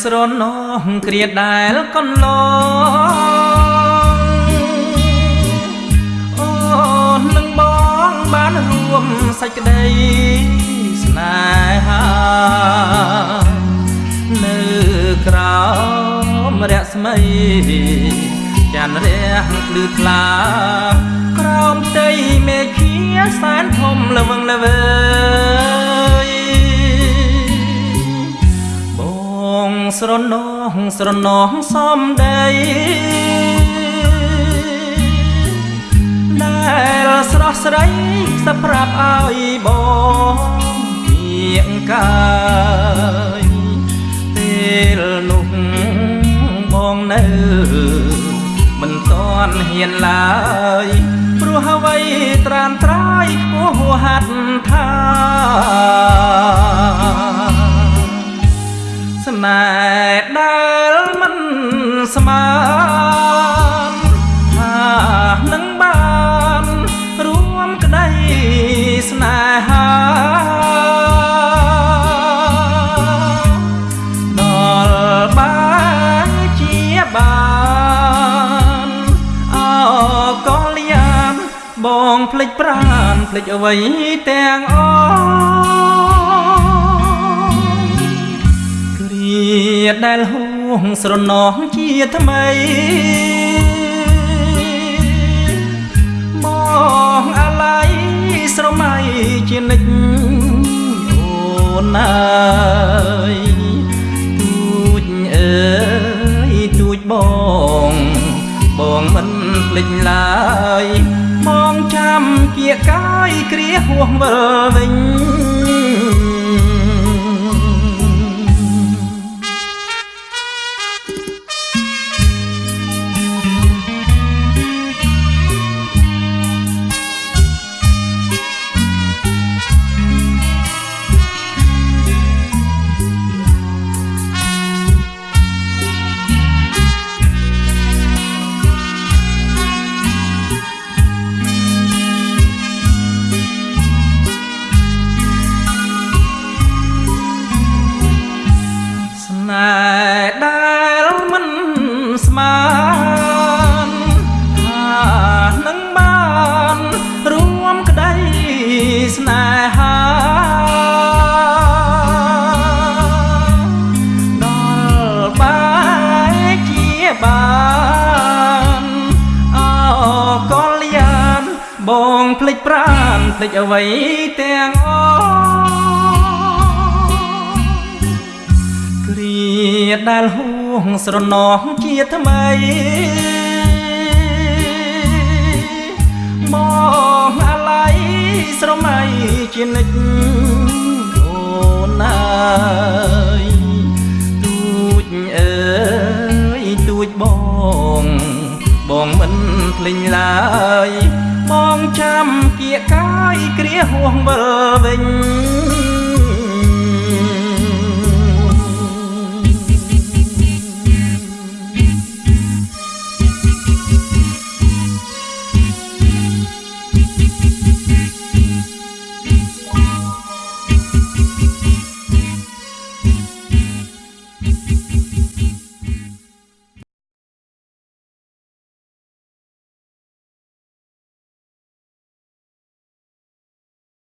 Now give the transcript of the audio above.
នស្រណោះគ្រាដែលកន្លងអូននឹងបងបានរួមសេចក្តីស្នេហានៅក្រោមរស្មីចានរះភ្លឺថ្លាក្រោមផ្ទៃមេឃាសែនធំល្វឹងល្វើយ ស្រណោះស្រណោះសំដីដែលស្រស់ស្រីសប្រាប់ឲ្យបងទៀងកាយពេលនោះបងនៅមិនតាន់ហ៊ានឡើយព្រោះអ្វីត្រានត្រាយខ្ពស់ហួហាត់ថា ស្នេហ៍ដែលមិនស្មានថានឹងបានរួមក្តីស្នេហាដល់បានជាបានអកលយានបងភ្លេចប្រានភ្លេចអ្វីទាំងអស់ ដែលហួងស្រណោះជាថ្មីបងអាឡ័យស្រមៃជានិច្ចអូនអើយទូចអើយទូចបងបងមិនភ្លេចឡើយបងចាំជាកាយគ្រាហួសវិលវិញ ភ្លេចប្រានភ្លេចអ្វីទាំងអស់គ្រាដែលហួងស្រណោះជាថ្មីមកអាឡ័យស្រមៃជានិច្ចអូនអើយទូចអើយទូចបងបងមិនភ្លេចឡើ គ្រាហួងវិលវិញ